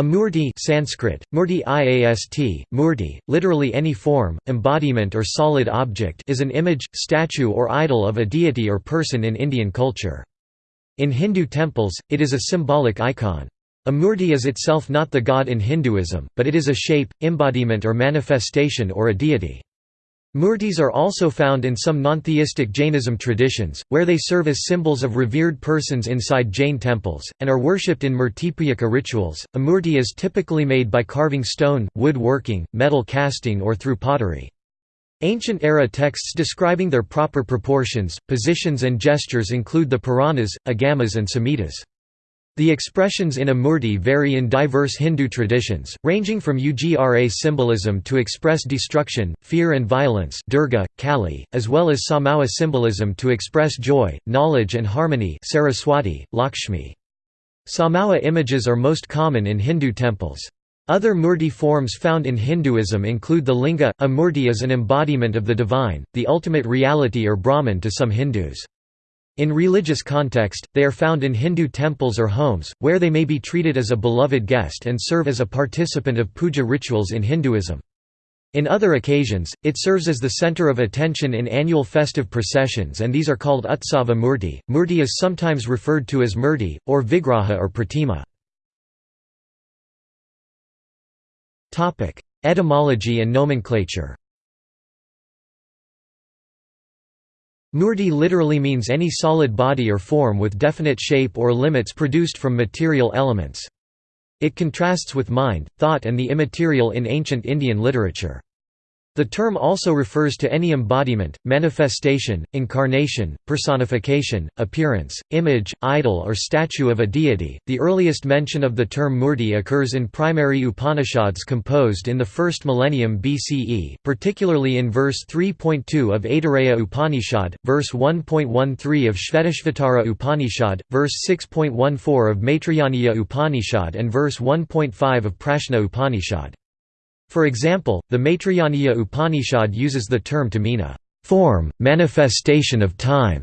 A murti Sanskrit, murti iast, murti, literally any form, embodiment or solid object is an image, statue or idol of a deity or person in Indian culture. In Hindu temples, it is a symbolic icon. A murti is itself not the god in Hinduism, but it is a shape, embodiment or manifestation or a deity. Murtis are also found in some non-theistic Jainism traditions, where they serve as symbols of revered persons inside Jain temples, and are worshipped in murtipujaka rituals. A murti is typically made by carving stone, wood working, metal casting or through pottery. Ancient era texts describing their proper proportions, positions and gestures include the Puranas, Agamas and Samhitas. The expressions in a murti vary in diverse Hindu traditions, ranging from Ugra symbolism to express destruction, fear and violence Durga, Kali, as well as Saumya symbolism to express joy, knowledge and harmony Saraswati, Lakshmi. Saumya images are most common in Hindu temples. Other murti forms found in Hinduism include the linga. A murti is an embodiment of the divine, the ultimate reality or Brahman to some Hindus. In religious context, they are found in Hindu temples or homes, where they may be treated as a beloved guest and serve as a participant of puja rituals in Hinduism. In other occasions, it serves as the center of attention in annual festive processions and these are called utsava murti. Murti is sometimes referred to as murti, or vigraha or pratima. Etymology and nomenclature Murti literally means any solid body or form with definite shape or limits produced from material elements. It contrasts with mind, thought and the immaterial in ancient Indian literature. The term also refers to any embodiment, manifestation, incarnation, personification, appearance, image, idol, or statue of a deity. The earliest mention of the term murti occurs in primary Upanishads composed in the first millennium BCE, particularly in verse 3.2 of Aitareya Upanishad, verse 1.13 of Shvetashvatara Upanishad, verse 6.14 of Maitrayaniya Upanishad, and verse 1.5 of Prashna Upanishad. For example, the Maitrayaniya Upanishad uses the term to mean a form, manifestation of time.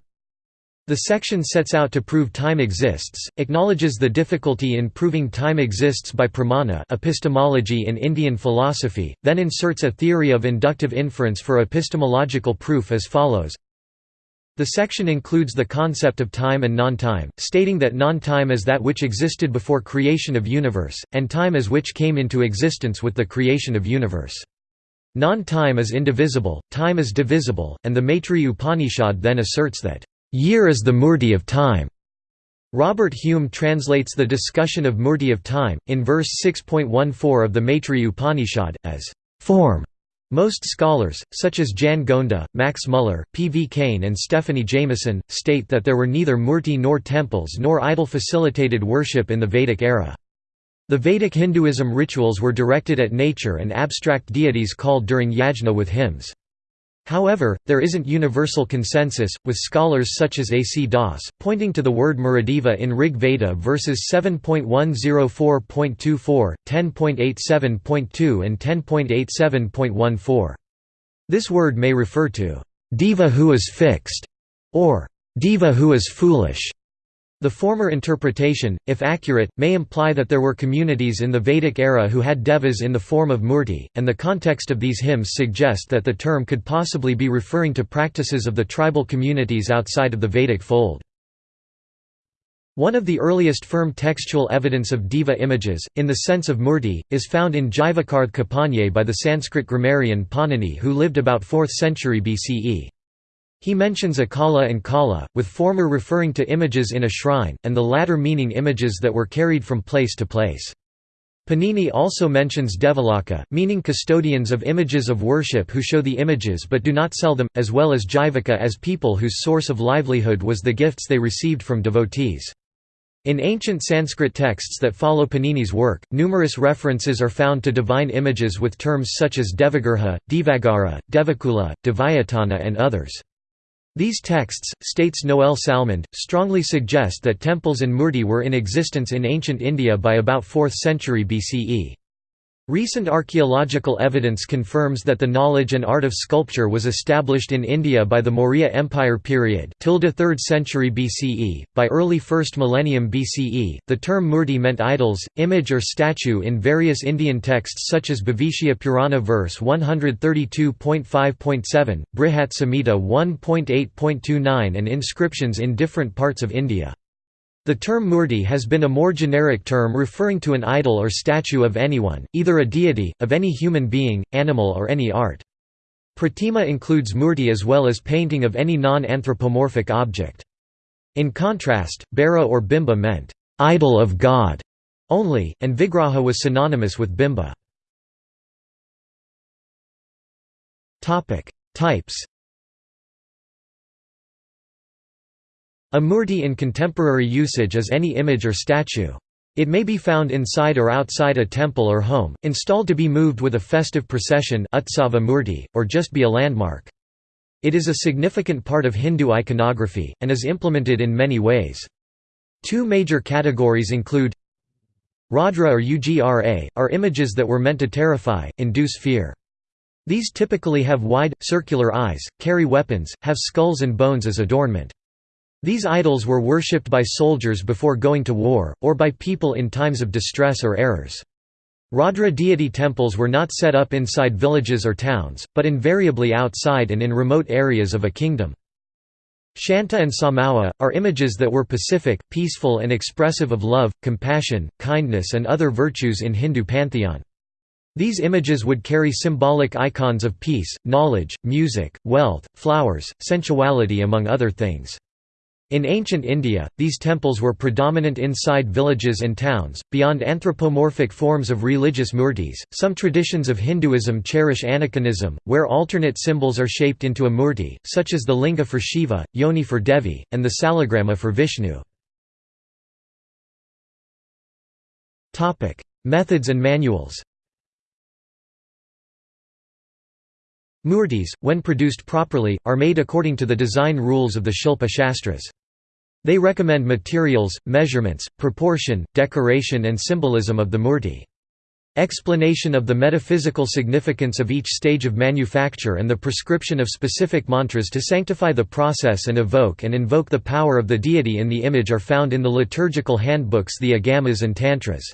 The section sets out to prove time exists, acknowledges the difficulty in proving time exists by pramana epistemology in Indian philosophy, then inserts a theory of inductive inference for epistemological proof as follows the section includes the concept of time and non-time, stating that non-time is that which existed before creation of universe, and time is which came into existence with the creation of universe. Non-time is indivisible, time is divisible, and the Maitri Upanishad then asserts that, "...year is the murti of time." Robert Hume translates the discussion of murti of time, in verse 6.14 of the Maitri Upanishad, as, "...form." Most scholars, such as Jan Gonda, Max Muller, P. V. Kane and Stephanie Jamison, state that there were neither murti nor temples nor idol-facilitated worship in the Vedic era. The Vedic Hinduism rituals were directed at nature and abstract deities called during yajna with hymns. However, there isn't universal consensus, with scholars such as A. C. Das, pointing to the word Muradeva in Rig Veda verses 7.104.24, 10.87.2 and 10.87.14. This word may refer to, "...deva who is fixed", or "...deva who is foolish", the former interpretation, if accurate, may imply that there were communities in the Vedic era who had devas in the form of murti, and the context of these hymns suggest that the term could possibly be referring to practices of the tribal communities outside of the Vedic fold. One of the earliest firm textual evidence of deva images, in the sense of murti, is found in Jivakarth Kapanye by the Sanskrit grammarian Panini who lived about 4th century BCE. He mentions Akala and Kala, with former referring to images in a shrine, and the latter meaning images that were carried from place to place. Panini also mentions Devalaka, meaning custodians of images of worship who show the images but do not sell them, as well as Jivaka as people whose source of livelihood was the gifts they received from devotees. In ancient Sanskrit texts that follow Panini's work, numerous references are found to divine images with terms such as Devagriha, Devagara, Devakula, Devayatana and others. These texts, states Noel Salmond, strongly suggest that temples and murti were in existence in ancient India by about 4th century BCE. Recent archaeological evidence confirms that the knowledge and art of sculpture was established in India by the Maurya Empire period 3rd century BCE. By early 1st millennium BCE, the term murti meant idols, image or statue in various Indian texts such as Bhavishya Purana verse 132.5.7, Brihat Samhita 1.8.29 and inscriptions in different parts of India. The term murti has been a more generic term referring to an idol or statue of anyone, either a deity, of any human being, animal or any art. Pratima includes murti as well as painting of any non-anthropomorphic object. In contrast, Bhera or bimba meant, "'idol of God' only, and vigraha was synonymous with bimba. Types A murti in contemporary usage is any image or statue. It may be found inside or outside a temple or home, installed to be moved with a festive procession utsava murti, or just be a landmark. It is a significant part of Hindu iconography, and is implemented in many ways. Two major categories include Raudra or Ugra, are images that were meant to terrify, induce fear. These typically have wide, circular eyes, carry weapons, have skulls and bones as adornment. These idols were worshipped by soldiers before going to war, or by people in times of distress or errors. Raudra deity temples were not set up inside villages or towns, but invariably outside and in remote areas of a kingdom. Shanta and Saumya, are images that were pacific, peaceful and expressive of love, compassion, kindness and other virtues in Hindu pantheon. These images would carry symbolic icons of peace, knowledge, music, wealth, flowers, sensuality among other things. In ancient India, these temples were predominant inside villages and towns. Beyond anthropomorphic forms of religious murtis, some traditions of Hinduism cherish aniconism, where alternate symbols are shaped into a murti, such as the linga for Shiva, yoni for Devi, and the salagrama for Vishnu. Methods and manuals Murtis, when produced properly, are made according to the design rules of the Shilpa Shastras. They recommend materials, measurements, proportion, decoration and symbolism of the murti. Explanation of the metaphysical significance of each stage of manufacture and the prescription of specific mantras to sanctify the process and evoke and invoke the power of the deity in the image are found in the liturgical handbooks the Agamas and Tantras.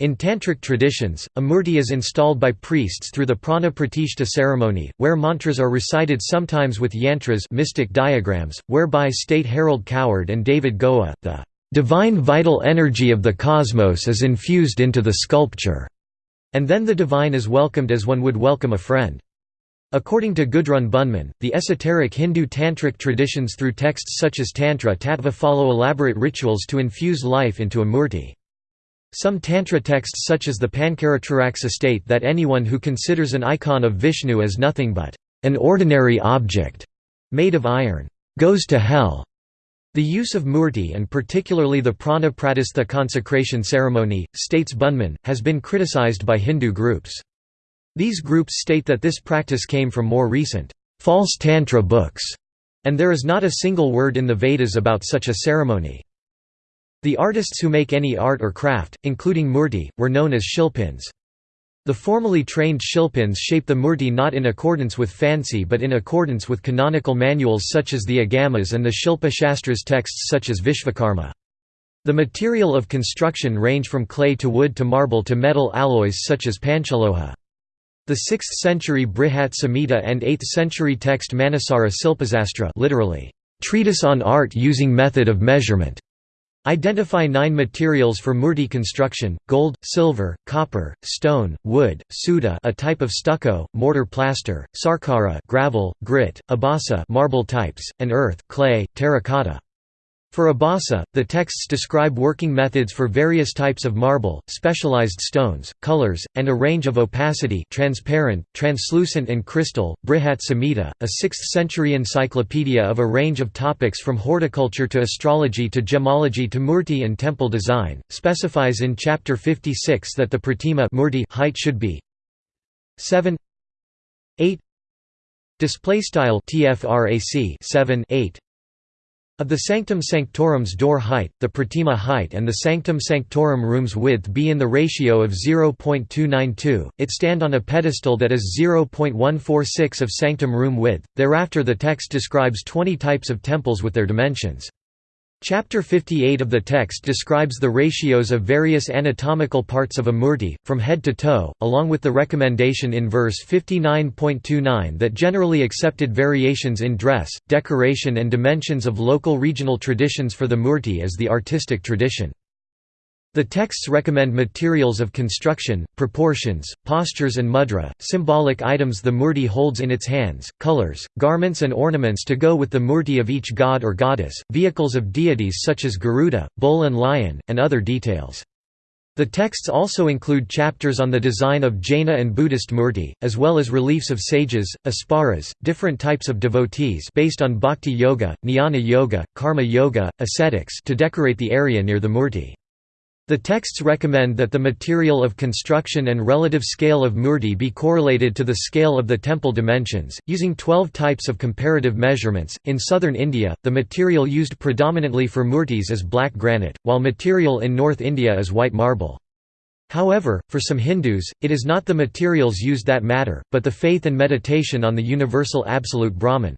In Tantric traditions, a murti is installed by priests through the prana pratishta ceremony, where mantras are recited sometimes with yantras mystic diagrams, whereby state Harold Coward and David Goa, the "...divine vital energy of the cosmos is infused into the sculpture", and then the divine is welcomed as one would welcome a friend. According to Gudrun Bühnemann, the esoteric Hindu tantric traditions through texts such as Tantra Tattva follow elaborate rituals to infuse life into a murti. Some Tantra texts such as the Pancaratraraksa state that anyone who considers an icon of Vishnu as nothing but an ordinary object made of iron goes to hell. The use of murti and particularly the prana pratistha consecration ceremony, states Bühnemann, has been criticized by Hindu groups. These groups state that this practice came from more recent, false Tantra books, and there is not a single word in the Vedas about such a ceremony. The artists who make any art or craft, including murti, were known as shilpins. The formally trained shilpins shape the murti not in accordance with fancy but in accordance with canonical manuals such as the Agamas and the Shilpa Shastras texts such as Vishvakarma. The material of construction range from clay to wood to marble to metal alloys such as panchaloha. The 6th century Brihat Samhita and 8th century text Manasara Silpasastra literally, treatise on art using method of measurement Identify nine materials for murti construction, gold, silver, copper, stone, wood, suda a type of stucco, mortar plaster, sarkara gravel, grit, abasa marble types, and earth clay, terracotta. For Abasa, the texts describe working methods for various types of marble, specialized stones, colors, and a range of opacity transparent, translucent and crystal. Brihat Samhita, a 6th-century encyclopedia of a range of topics from horticulture to astrology to gemology to murti and temple design, specifies in Chapter 56 that the pratima murti height should be 7 8 display style tfrac 7 8 Of the sanctum sanctorum's door height, the pratima height and the sanctum sanctorum room's width be in the ratio of 0.292, it stand on a pedestal that is 0.146 of sanctum room width. Thereafter the text describes 20 types of temples with their dimensions. Chapter 58 of the text describes the ratios of various anatomical parts of a murti, from head to toe, along with the recommendation in verse 59.29 that generally accepted variations in dress, decoration and dimensions of local regional traditions for the murti as the artistic tradition. The texts recommend materials of construction, proportions, postures and mudra, symbolic items the murti holds in its hands, colors, garments and ornaments to go with the murti of each god or goddess, vehicles of deities such as Garuda, bull and lion, and other details. The texts also include chapters on the design of Jaina and Buddhist murti, as well as reliefs of sages, apsaras, different types of devotees based on bhakti yoga, jnana yoga, karma yoga, ascetics to decorate the area near the murti. The texts recommend that the material of construction and relative scale of murti be correlated to the scale of the temple dimensions, using 12 types of comparative measurements. In southern India, the material used predominantly for murtis is black granite, while material in North India is white marble. However, for some Hindus, it is not the materials used that matter, but the faith and meditation on the universal absolute Brahman.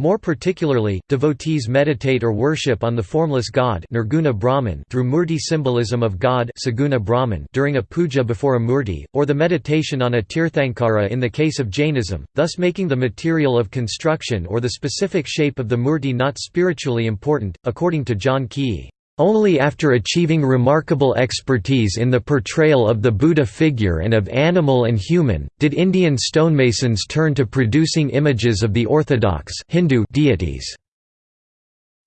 More particularly, devotees meditate or worship on the formless God Nirguna Brahman through murti symbolism of God Saguna Brahman during a puja before a murti, or the meditation on a tirthankara in the case of Jainism, thus making the material of construction or the specific shape of the murti not spiritually important, according to John Keay. Only after achieving remarkable expertise in the portrayal of the Buddha figure and of animal and human, did Indian stonemasons turn to producing images of the orthodox Hindu deities.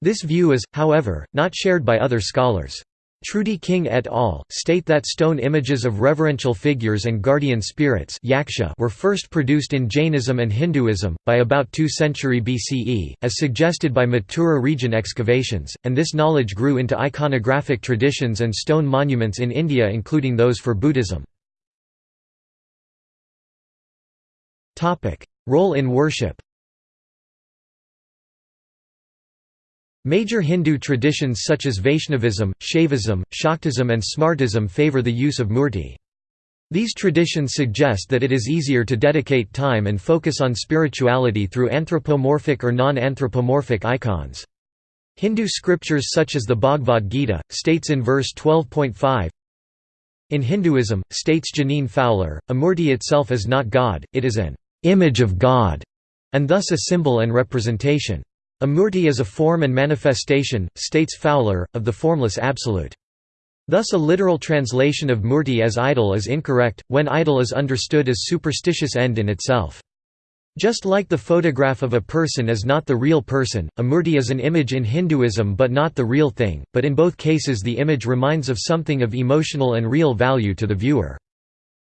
This view is, however, not shared by other scholars. Trudy Ring et al. state that stone images of reverential figures and guardian spirits yaksha were first produced in Jainism and Hinduism, by about 2 century BCE, as suggested by Mathura region excavations, and this knowledge grew into iconographic traditions and stone monuments in India including those for Buddhism. Role in worship Major Hindu traditions such as Vaishnavism, Shaivism, Shaktism and Smartism favor the use of murti. These traditions suggest that it is easier to dedicate time and focus on spirituality through anthropomorphic or non-anthropomorphic icons. Hindu scriptures such as the Bhagavad Gita, states in verse 12.5, In Hinduism, states Jeaneane Fowler, a murti itself is not God, it is an image of God, and thus a symbol and representation. A murti is a form and manifestation, states Fowler, of the formless absolute. Thus a literal translation of murti as idol is incorrect, when idol is understood as superstitious end in itself. Just like the photograph of a person is not the real person, a murti is an image in Hinduism but not the real thing, but in both cases the image reminds of something of emotional and real value to the viewer.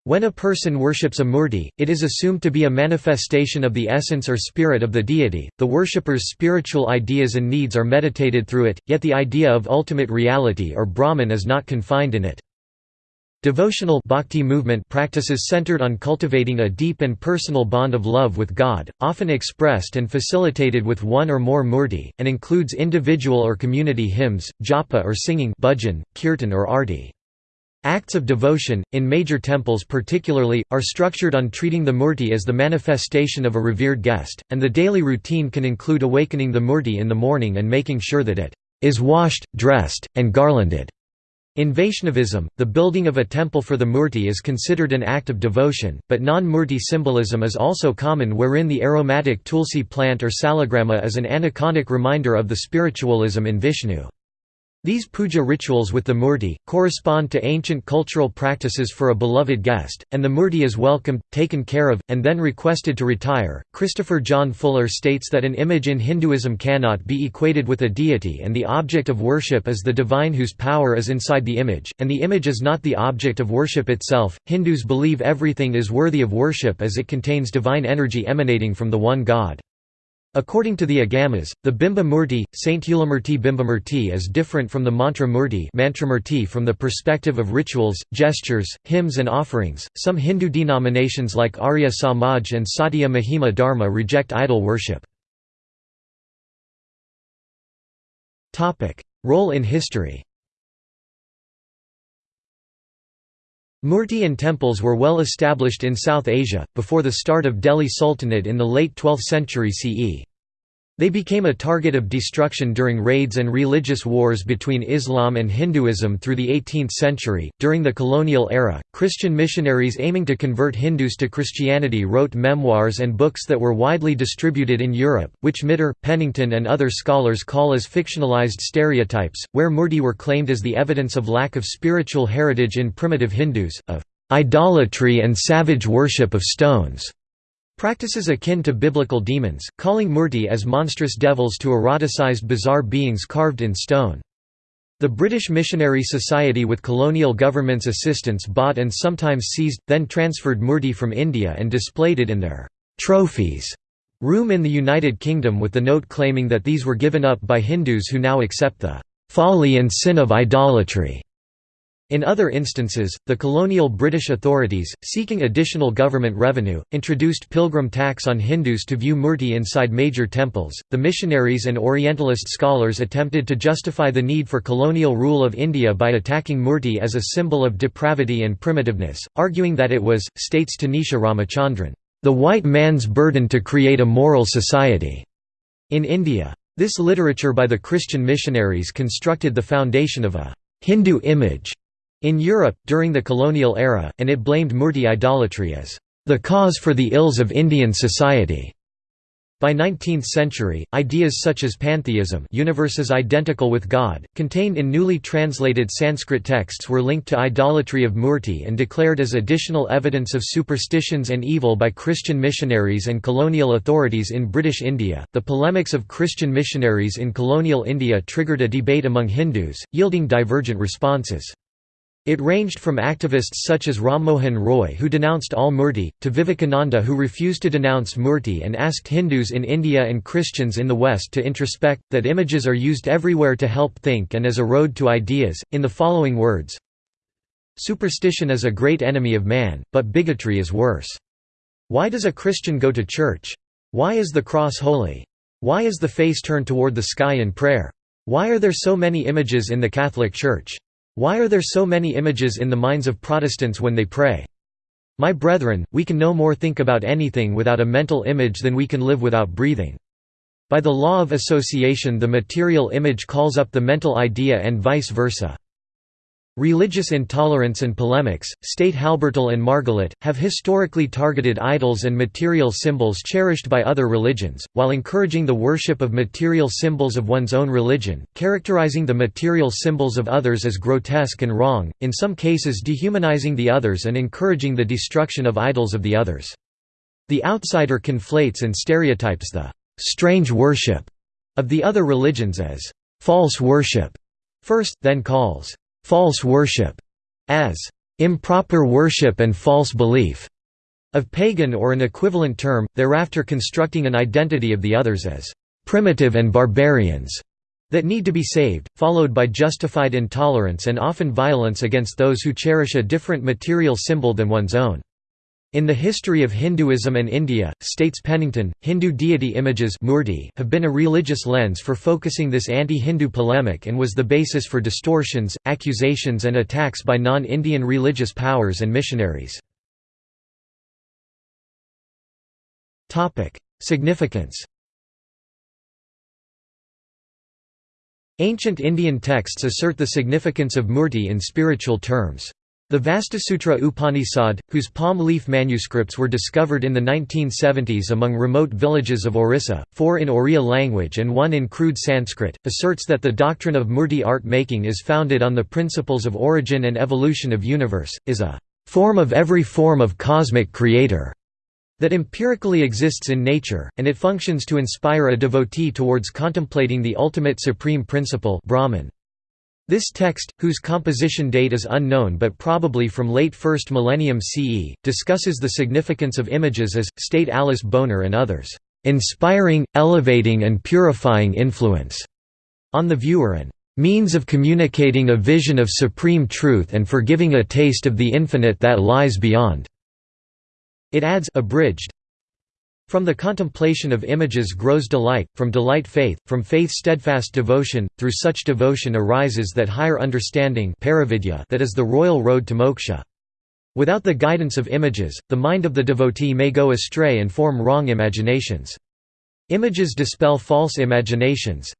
When a person worships a murti, it is assumed to be a manifestation of the essence or spirit of the deity. The worshipper's spiritual ideas and needs are meditated through it, yet the idea of ultimate reality or Brahman is not confined in it. Devotional bhakti movement practices centered on cultivating a deep and personal bond of love with God, often expressed and facilitated with one or more murti, and includes individual or community hymns, japa or singing bhajan, kirtan or arti. Acts of devotion, in major temples particularly, are structured on treating the murti as the manifestation of a revered guest, and the daily routine can include awakening the murti in the morning and making sure that it is washed, dressed, and garlanded. In Vaishnavism, the building of a temple for the murti is considered an act of devotion, but non-murti symbolism is also common wherein the aromatic tulsi plant or salagrama is an aniconic reminder of the spiritualism in Vishnu. These puja rituals with the murti, correspond to ancient cultural practices for a beloved guest, and the murti is welcomed, taken care of, and then requested to retire. Christopher John Fuller states that an image in Hinduism cannot be equated with a deity and the object of worship is the divine whose power is inside the image, and the image is not the object of worship itself. Hindus believe everything is worthy of worship as it contains divine energy emanating from the one God. According to the Agamas, the Bimba Murti, Saint Hulamurti Bimbamurti is different from the Mantra Murti from the perspective of rituals, gestures, hymns and offerings. Some Hindu denominations like Arya Samaj and Satya Mahima Dharma reject idol worship. Role in history Murti and temples were well established in South Asia, before the start of Delhi Sultanate in the late 12th century CE. They became a target of destruction during raids and religious wars between Islam and Hinduism through the 18th century. During the colonial era, Christian missionaries aiming to convert Hindus to Christianity wrote memoirs and books that were widely distributed in Europe, which Mitter, Pennington, and other scholars call as fictionalized stereotypes, where Murti were claimed as the evidence of lack of spiritual heritage in primitive Hindus, of idolatry and savage worship of stones. Practices akin to biblical demons, calling murti as monstrous devils to eroticized bizarre beings carved in stone. The British Missionary Society with colonial government's assistance bought and sometimes seized, then transferred murti from India and displayed it in their «trophies» room in the United Kingdom with the note claiming that these were given up by Hindus who now accept the «folly and sin of idolatry» In other instances, the colonial British authorities, seeking additional government revenue, introduced pilgrim tax on Hindus to view murti inside major temples. The missionaries and Orientalist scholars attempted to justify the need for colonial rule of India by attacking murti as a symbol of depravity and primitiveness, arguing that it was, states Tanisha Ramachandran, the white man's burden to create a moral society. In India, this literature by the Christian missionaries constructed the foundation of a Hindu image in Europe, during the colonial era, and it blamed Murti idolatry as the cause for the ills of Indian society. By 19th century, ideas such as pantheism universes identical with God, contained in newly translated Sanskrit texts were linked to idolatry of Murti and declared as additional evidence of superstitions and evil by Christian missionaries and colonial authorities in British India. The polemics of Christian missionaries in colonial India triggered a debate among Hindus, yielding divergent responses. It ranged from activists such as Ram Mohan Roy who denounced all Murti, to Vivekananda who refused to denounce Murti and asked Hindus in India and Christians in the West to introspect, that images are used everywhere to help think and as a road to ideas, in the following words Superstition is a great enemy of man, but bigotry is worse. Why does a Christian go to church? Why is the cross holy? Why is the face turned toward the sky in prayer? Why are there so many images in the Catholic Church? Why are there so many images in the minds of Protestants when they pray? My brethren, we can no more think about anything without a mental image than we can live without breathing. By the law of association the material image calls up the mental idea and vice versa. Religious intolerance and polemics, state Halbertal and Margolin, have historically targeted idols and material symbols cherished by other religions, while encouraging the worship of material symbols of one's own religion, characterizing the material symbols of others as grotesque and wrong, in some cases dehumanizing the others and encouraging the destruction of idols of the others. The outsider conflates and stereotypes the «strange worship» of the other religions as «false worship» first, then calls false worship as improper worship and false belief of pagan or an equivalent term, thereafter constructing an identity of the others as primitive and barbarians that need to be saved, followed by justified intolerance and often violence against those who cherish a different material symbol than one's own. In the history of Hinduism and India, states Pennington, Hindu deity images have been a religious lens for focusing this anti-Hindu polemic and was the basis for distortions, accusations and attacks by non-Indian religious powers and missionaries. Significance Ancient Indian texts assert the significance of murti in spiritual terms. The Vastusutra Upanishad, whose palm leaf manuscripts were discovered in the 1970s among remote villages of Orissa, four in Oriya language and one in crude Sanskrit, asserts that the doctrine of murti art making is founded on the principles of origin and evolution of universe, is a form of every form of cosmic creator that empirically exists in nature, and it functions to inspire a devotee towards contemplating the ultimate supreme principle Brahman. This text, whose composition date is unknown but probably from late 1st millennium CE, discusses the significance of images as, state Alice Boner and others, "...inspiring, elevating and purifying influence," on the viewer and "...means of communicating a vision of supreme truth and for giving a taste of the infinite that lies beyond." It adds abridged, From the contemplation of images grows delight, from delight faith, from faith steadfast devotion, through such devotion arises that higher understanding that is the royal road to moksha. Without the guidance of images, the mind of the devotee may go astray and form wrong imaginations. Images dispel false imaginations.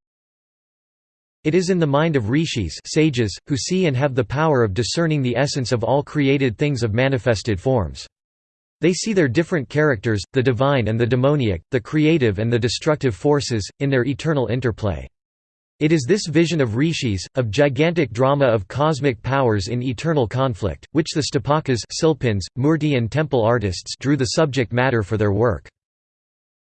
It is in the mind of rishis sages, who see and have the power of discerning the essence of all created things of manifested forms. They see their different characters, the divine and the demoniac, the creative and the destructive forces, in their eternal interplay. It is this vision of rishis, of gigantic drama of cosmic powers in eternal conflict, which the stupakas silpins, murti and temple artists drew the subject matter for their work.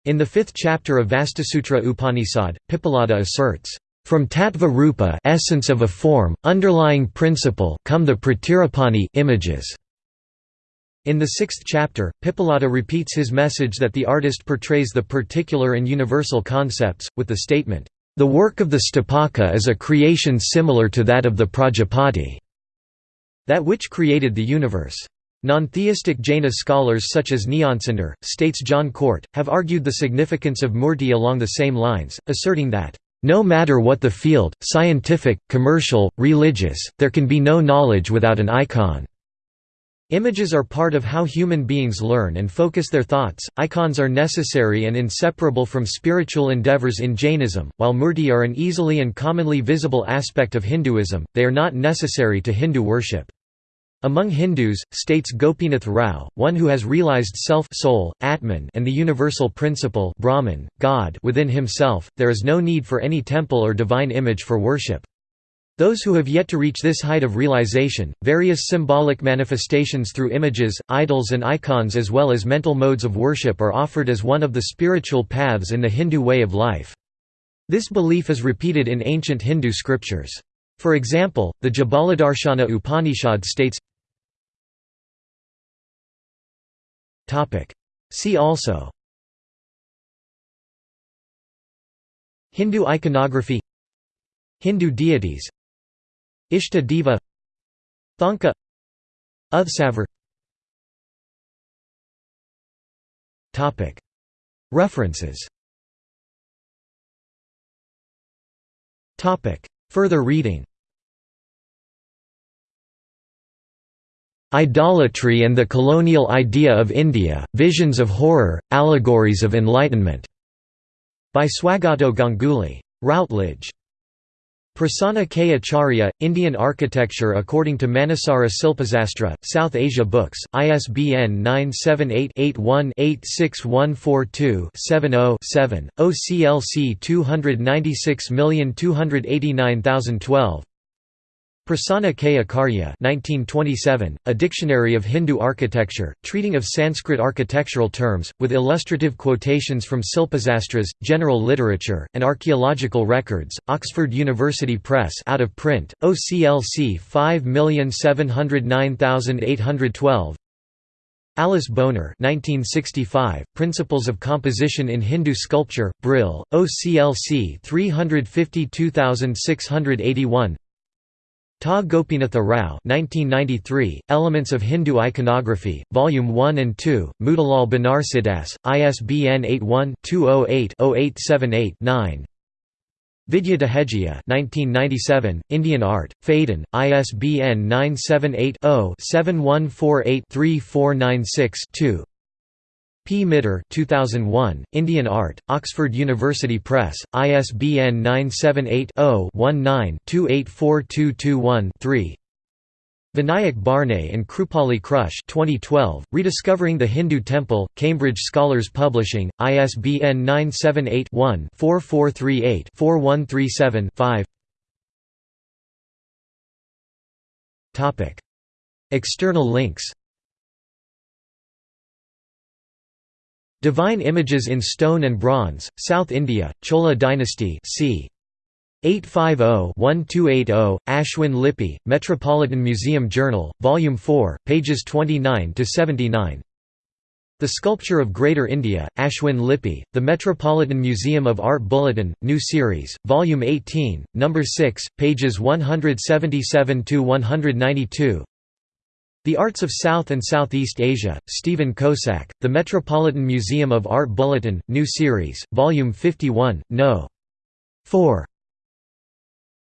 In the fifth chapter of Vastusutra Upanishad, Pippalada asserts, "...from tattva rupa essence of a form, underlying principle come the pratirupani images." In the sixth chapter, Pippalada repeats his message that the artist portrays the particular and universal concepts, with the statement, "...the work of the Stupaka is a creation similar to that of the Prajapati." That which created the universe. Non-theistic Jaina scholars such as Nyansundar, states John Cort, have argued the significance of murti along the same lines, asserting that, "...no matter what the field, scientific, commercial, religious, there can be no knowledge without an icon." Images are part of how human beings learn and focus their thoughts. Icons are necessary and inseparable from spiritual endeavors in Jainism, while murti are an easily and commonly visible aspect of Hinduism, they are not necessary to Hindu worship. Among Hindus, states Gopinath Rao, one who has realized self soul, Atman and the universal principle Brahman, God within himself, there is no need for any temple or divine image for worship. Those who have yet to reach this height of realization, various symbolic manifestations through images, idols and icons as well as mental modes of worship are offered as one of the spiritual paths in the Hindu way of life. This belief is repeated in ancient Hindu scriptures. For example, the Jabaladarshana Upanishad states See also Hindu iconography Hindu deities Ishta Deva Thanka Uthsavar References. Further reading. Idolatry and the Colonial Idea of India, Visions of Horror, Allegories of Enlightenment", by Swagato Ganguly. Routledge. Prasanna K. Acharya, Indian Architecture according to Manasara Silpasastra, South Asia Books, ISBN 978-81-86142-70-7, OCLC 296289012 Prasanna K. Acharya 1927, A Dictionary of Hindu Architecture, treating of Sanskrit architectural terms, with illustrative quotations from Silpasastras, general literature, and archaeological records, Oxford University Press out of print, OCLC 5707812 Alice Boner 1965, Principles of Composition in Hindu Sculpture, Brill, OCLC 352681 Ta Gopinatha Rao 1993, Elements of Hindu Iconography, Volume 1 and 2, Motilal Banarsidass, ISBN 81-208-0878-9 Vidya Dehejia 1997, Indian Art, Phaidon, ISBN 978 0 7148 3496 2 P. Mitter 2001, Indian Art, Oxford University Press, ISBN 978-0-19-284221-3 Vinayak Bharne and Krupali Krusche 2012, Rediscovering the Hindu Temple, Cambridge Scholars Publishing, ISBN 978-1-4438-4137-5 External links Divine Images in Stone and Bronze, South India, Chola Dynasty c. 850-1280, Aschwin Lippe, Metropolitan Museum Journal, Volume 4, pages 29–79 The Sculpture of Greater India, Aschwin Lippe, The Metropolitan Museum of Art Bulletin, New Series, Volume 18, No. 6, pages 177–192 The Arts of South and Southeast Asia, Steven Kossak, The Metropolitan Museum of Art Bulletin, New Series, Volume 51, No. 4.